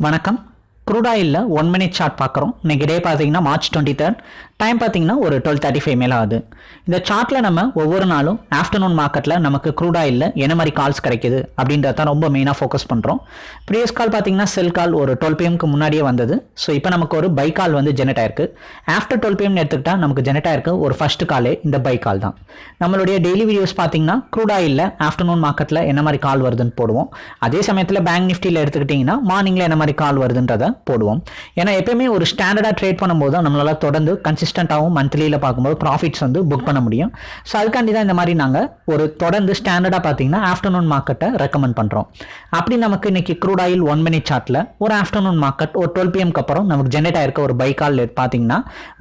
வணக்கம். குரூடாயிலில் one minute chart பார்க்குறோம் இன்னைக்கு டே பார்த்தீங்கன்னா மார்ச் டுவெண்ட்டி தேர்ட் டைம் பார்த்தீங்கன்னா ஒரு டுவெல் தேர்ட்டி ஃபைவ் மேலே ஆகுது. இந்த சார்ட்டில் நம்ம ஒவ்வொரு நாளும் ஆஃப்டர்நூன் மார்க்கெட்டில் நமக்கு க்ரூடாயிலில் என்ன மாதிரி கால்ஸ் கிடைக்குது அப்படின்றத தான் ரொம்ப மெயினாக ஃபோக்கஸ் பண்ணுறோம் ப்ரீவியஸ் கால் பார்த்தீங்கன்னா செல் கால் ஒரு டுவெல் பிஎம்க்கு முன்னாடியே வந்தது. ஸோ இப்போ நமக்கு ஒரு பை கால் வந்து ஜெனரேட் ஆயிருக்கு. ஆஃப்டர் டுவெல் பிஎம்னு எடுத்துக்கிட்டால் நமக்கு ஜெனரேட் ஆயிருக்கு ஒரு ஃபர்ஸ்ட் காலே இந்த பை கால் தான். நம்மளுடைய டெய்லி வீடியோஸ் பார்த்தீங்கன்னா க்ரூடாயிலில் ஆஃப்டர்நூன் மார்க்கெட்டில் என்ன மாதிரி கால் வருதுன்னு போடுவோம். அதே சமயத்தில் பேங்க் நிஃப்டியில் எடுத்துக்கிட்டிங்கன்னா மார்னிங்கில் என்ன மாதிரி கால் வருதுன்றதை போடுவோம். ஏன்னா எப்பயுமே ஒரு ஸ்டாண்டர்டாக ட்ரேட் பண்ணும்போது தான் நம்மளால் தொடர்ந்து கன்சிஸ்டண்ட்டாகவும் மந்த்லியில் பார்க்கும்போது ப்ராஃபிட்ஸ் வந்து புக் பண்ண முடியும். ஸோ அதுக்காண்டி தான் இந்த மாதிரி நாங்கள் ஒரு தொடர்ந்து ஸ்டாண்டர்டாக பார்த்தீங்கன்னா ஆஃப்டர்நூன் மார்க்கெட்டை ரெக்கமெண்ட் பண்ணுறோம் அப்படி நமக்கு இன்னைக்கு க்ரூட் ஆயில் ஒன் மினிட் சார்ட்டில் ஒரு ஆஃப்டர்நூன் மார்க்கெட் ஒரு டுவெல் பிஎம்க்கு அப்புறம் நமக்கு ஜென்ரேட் ஆயிருக்க ஒரு பை கால் பார்த்தீங்கன்னா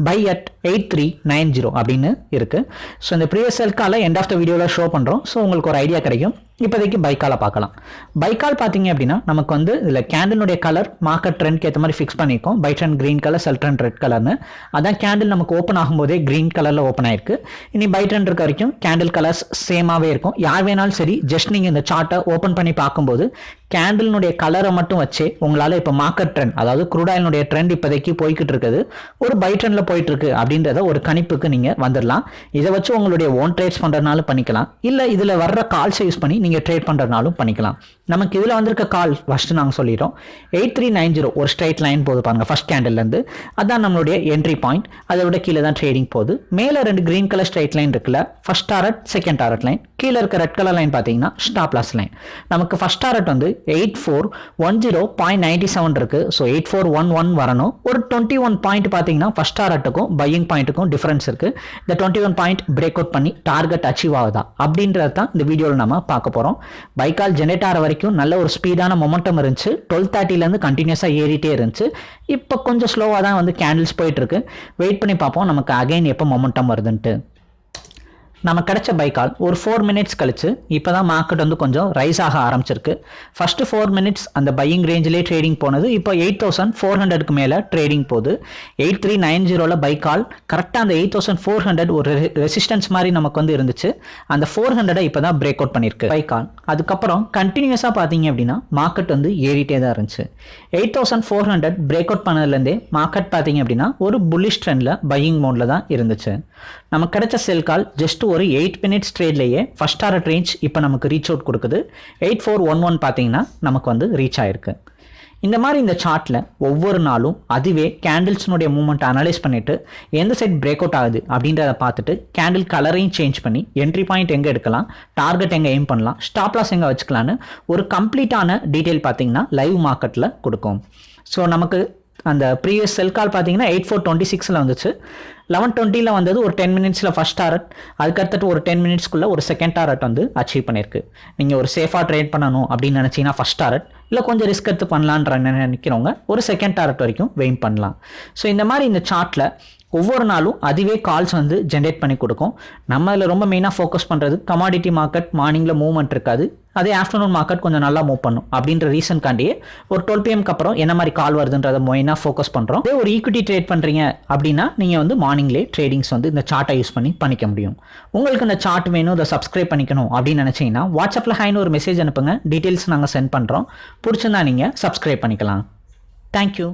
buy at eight three nine zero அப்படின்னு இருக்குது ஸோ இந்த ப்ரீவியஸ் செல்கால எண்ட் ஆஃப் த வீடியோவில் ஷோ பண்ணுறோம் ஸோ உங்களுக்கு ஒரு ஐடியா கிடைக்கும். இப்போதைக்கு பைக்கால பார்க்கலாம். பைக்கால் பார்த்தீங்க அப்படின்னா நமக்கு வந்து இதில் கேண்டிலுடைய கலர் மார்க்கெட் ட்ரெண்ட்க்கு ஏற்ற மாதிரி ஃபிக்ஸ் பண்ணியிருக்கோம். Buy trend green colour sell trend red கலர்னு அதான் கேண்டில் நமக்கு ஓப்பன் ஆகும்போதே க்ரீன் கலரில் ஓப்பன் ஆயிருக்கு. இனி பை ட்ரெண்ட் இருக்க வரைக்கும் கேண்டில் கலர்ஸ் சேமாகவே இருக்கும். யார் வேணாலும் சரி ஜஸ்ட் நீங்கள் இந்த சார்ட்டை ஓப்பன் பண்ணி பார்க்கும்போது கேண்டில்னுடைய கலரை மட்டும் வச்சு உங்களால் இப்போ மார்க்கெட் ட்ரெண்ட் அதாவது குரூடாயினுடைய ட்ரெண்ட் இப்போதைக்கு போய்கிட்டு இருக்குது. ஒரு பை ட்ரெண்டில் போயிட்டு இருக்கு அப்படின்றத ஒரு கணிப்புக்கு நீங்கள் வந்துடலாம் இதை வச்சு உங்களுடைய ஓன் ட்ரேட்ஸ் பண்ணுறதுனாலும் பண்ணிக்கலாம். இல்லை இதில் வர்ற கால்ஸை யூஸ் பண்ணி நீங்கள் ட்ரேட் பண்ணுறதுனாலும் பண்ணிக்கலாம். நமக்கு இதில் வந்திருக்க கால் ஃபஸ்ட்டு நாங்கள் சொல்லிட்டோம். எயிட் த்ரீ நைன் ஜீரோ ஒரு ஸ்ட்ரைட் லைன் போது பாருங்க ஃபஸ்ட் கேண்டில்லேருந்து அதான் நம்மளுடைய என்ட்ரி பாயிண்ட் அதை விட கீழே தான் ட்ரேடிங் போகுது. மேலே ரெண்டு க்ரீன் கலர் ஸ்ட்ரைட் லைன் இருக்குல்ல first target second target line கீழே இருக்க ரெட் கலர் லைன் பார்த்தீங்கன்னா ஸ்டாப் லாஸ் லைன் நமக்கு ஃபஸ்ட் டாரட் வந்து eight four one zero point ninety seven இருக்கு. So eight four one one வரணும். ஒரு டுவெண்ட்டி ஒன் பாயிண்ட் பார்த்தீங்கன்னா ஃபஸ்ட் டாரட்டுக்கும் பையிங் பாயிண்ட்டுக்கும் டிஃப்ரென்ஸ் இருக்கு. இந்த twenty one point break out பண்ணி டார்கெட் அச்சீவ் ஆகுதா? அப்படின்றது தான் இந்த வீடியோவில் நம்ம பார்க்க போகிறோம் பைக்கால் ஜெனரேட் ஆகிற வரைக்கும் நல்ல ஒரு ஸ்பீடான மொமெண்டம் இருந்துச்சு. டுவெல் தேர்ட்டிலேருந்து கண்டினியூஸாக ஏறிட்டே இருந்துச்சு. இப்போ கொஞ்சம் ஸ்லோவாக தான் வந்து கேண்டில்ஸ் போயிட்டுருக்கு வெயிட் பண்ணி பார்ப்போம். நமக்கு அகைன் எப்போ மொமெண்டம் வருதுன்ட்டு. நம்ம கிடைச்ச பைக்கால் ஒரு ஃபோர் மினிட்ஸ் கழிச்சு இப்போ தான் மார்க்கெட் வந்து கொஞ்சம் ரைஸ் ஆக ஆரம்பிச்சிருக்கு. ஃபஸ்ட்டு ஃபோர் மினிட்ஸ் அந்த பையிங் ரேஞ்சிலே ட்ரேடிங் போனது. இப்போ எயிட் தௌசண்ட் ஃபோர் ஹண்ட்ரடுக்கு மேலே ட்ரேடிங் போகுது. எயிட் த்ரீ நைன் ஜீரோவில் பைக்கால் கரெக்டாக அந்த எயிட் தௌசண்ட் ஃபோர் ஹண்ட்ரட் ஒரு ரெசிஸ்டன்ஸ் மாதிரி நமக்கு வந்து இருந்துச்சு. அந்த ஃபோர் ஹண்ட்ரடை இப்போ தான் பிரேக் அவுட் பண்ணியிருக்கு பைக்கால் அதுக்கப்புறம் கண்டினியூஸாக பார்த்தீங்க அப்படின்னா மார்க்கெட் வந்து ஏறிட்டே தான் இருந்துச்சு. Eight thousand four hundred break out பண்ணதுலேருந்தே market பார்த்தீங்க அப்படின்னா ஒரு புல்லிஷ் ட்ரெண்டில் பையிங் மோடில் தான் இருந்துச்சு. நம்ம கிடைச்ச செல் கால் ஜஸ்ட் ஒரு எயிட் மினிட்ஸ் ட்ரேட்லேயே ஃபஸ்ட் டாரட் ரேஞ்ச் இப்போ நமக்கு ரீச் அவுட் கொடுக்குது. எயிட் ஃபோர் ஒன் ஒன் பார்த்தீங்கன்னா நமக்கு வந்து ரீச் ஆயிருக்கு. இந்த மாதிரி இந்த சார்ட்டில் ஒவ்வொரு நாளும் அதுவே கேண்டில்ஸ்னுடைய மூமெண்ட் அனலைஸ் பண்ணிவிட்டு எந்த சைட் பிரேக் அவுட் ஆகுது அப்படின்றத பார்த்துட்டு கேண்டில் கலரையும் சேஞ்ச் பண்ணி என்ட்ரி பாயிண்ட் எங்கே எடுக்கலாம் டார்கெட் எங்கே எய்ம் பண்ணலாம் ஸ்டாப் லாஸ் எங்கே வச்சுக்கலான்னு ஒரு கம்ப்ளீட்டான டீட்டெயில் பார்த்தீங்கன்னா லைவ் மார்க்கெட்டில் கொடுக்கும். ஸோ நமக்கு அந்த ப்ரீவியஸ் செல் கால் பார்த்தீங்கன்னா எயிட் ஃபோர் டுவெண்ட்டி சிக்ஸில் வந்துச்சு. லெவன் டுவெண்ட்டியில் வந்தது ஒரு டென் மினிட்ஸில் ஃபஸ்ட் டாரட் அதுக்கடுத்துட்டு ஒரு டென் மினிட்ஸ்க்குள்ளே ஒரு செகண்ட் டாரட் வந்து அச்சீவ் பண்ணியிருக்கு. நீங்கள் ஒரு சேஃபாக ட்ரேட் பண்ணணும் அப்படின்னு நினச்சிங்கன்னா ஃபஸ்ட் டாரட் இல்லை கொஞ்சம் ரிஸ்க் எடுத்து பண்ணலான்ற நினைக்கிறவங்க ஒரு செகண்ட் டாரட் வரைக்கும் வெயின் பண்ணலாம். ஸோ இந்த மாதிரி இந்த சார்ட்டில் ஒவ்வொரு நாளும் அதுவே கால்ஸ் வந்து ஜென்ரேட் பண்ணி கொடுக்கும். நம்ம இதில் ரொம்ப மெயினாக ஃபோக்கஸ் பண்ணுறது கமாடிட்டி மார்க்கெட் மார்னிங்கில் மூவ்மெண்ட் இருக்காது. அதே ஆஃப்டர்நூன் மார்க்கெட் கொஞ்சம் நல்லா மூவ் பண்ணும். அப்படின்ற ரீசன்காண்டியே ஒரு டுவெல் பிஎம்க்கு அப்புறம் என்ன மாதிரி கால் வருதுன்றதை மெயினாக ஃபோக்கஸ் பண்ணுறோம் அதே ஒரு ஈக்விட்டி ட்ரேட் பண்ணுறீங்க அப்படின்னா நீங்கள் வந்து மார்னிங்லேயே ட்ரேடிங்ஸ் வந்து இந்த சார்ட்டை யூஸ் பண்ணி பண்ணிக்க முடியும். உங்களுக்கு இந்த சார்ட் வேணும் இதை சப்ஸ்கிரைப் பண்ணிக்கணும் அப்படின்னு நினச்சிங்கன்னா வாட்ஸ்அப்பில் ஹைன்னு ஒரு மெசேஜ் அனுப்புங்க. டீட்டெயில்ஸ் நாங்கள் சென்ட் பண்ணுறோம் பிடிச்சிருந்தா நீங்கள் சப்ஸ்கிரைப் பண்ணிக்கலாம். தேங்க்யூ